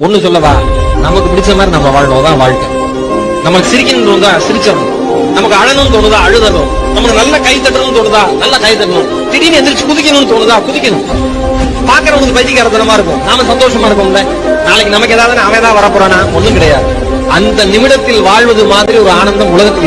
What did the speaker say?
ஒண்ணு சொல்லவா? நமக்கு பிடிச்ச மாதிரி நம்ம வாழணும் தான் வாழ்க்கை. நமக்கு சிரிக்கணும்னு தோணுதா? சிரிச்சிடணும். நமக்கு அழணும்னு தோணுதா? அழுதணும். நமக்கு நல்ல கை தட்டணும்னு தோணுதா? நல்ல கை தட்டணும். திடீர்னு எந்திரிச்சு குதிக்கணும்னு தோணுதா? குதிக்கணும். பாக்குறவங்களுக்கு பைத்தியக்காரத்தனமா இருக்கும். நாம சந்தோஷமா இருக்கோம்ல. நாளைக்கு நமக்கு ஏதாவது அவன் தான் வரப்போறானா? ஒண்ணும் கிடையாது. அந்த நிமிடத்தில் வாழ்வது மாதிரி ஒரு ஆனந்தம் உலகத்தில்